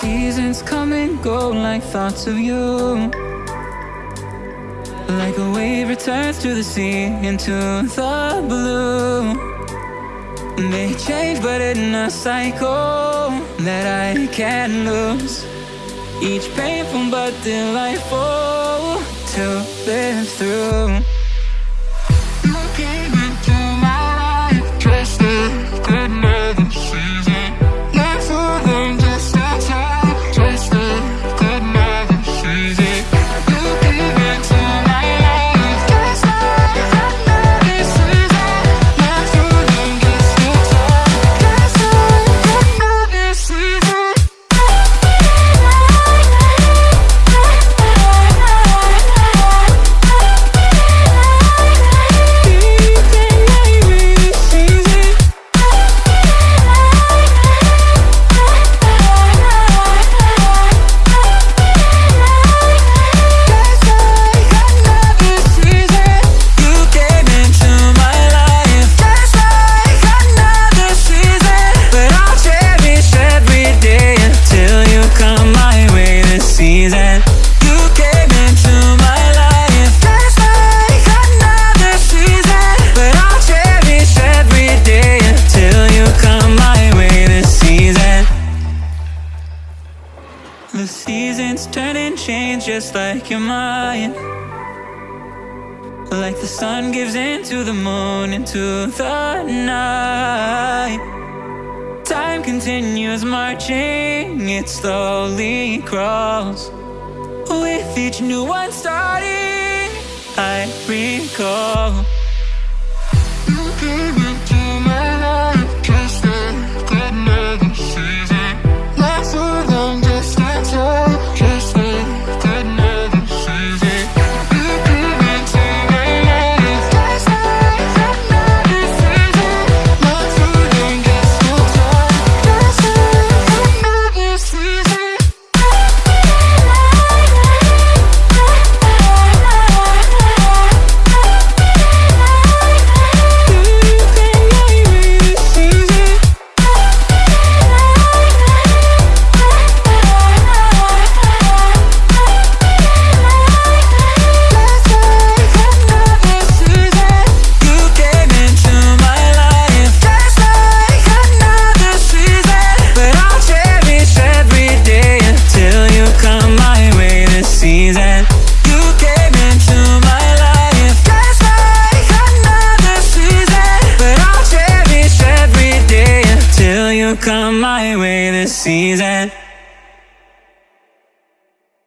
seasons come and go like thoughts of you. Like a wave returns to the sea into the blue. May change but in a cycle that I can't lose. Each painful but delightful to live through turn and change just like your mind. Like the sun gives into the moon, into the night. Time continues marching, it slowly crawls. With each new one starting, I recall come my way this season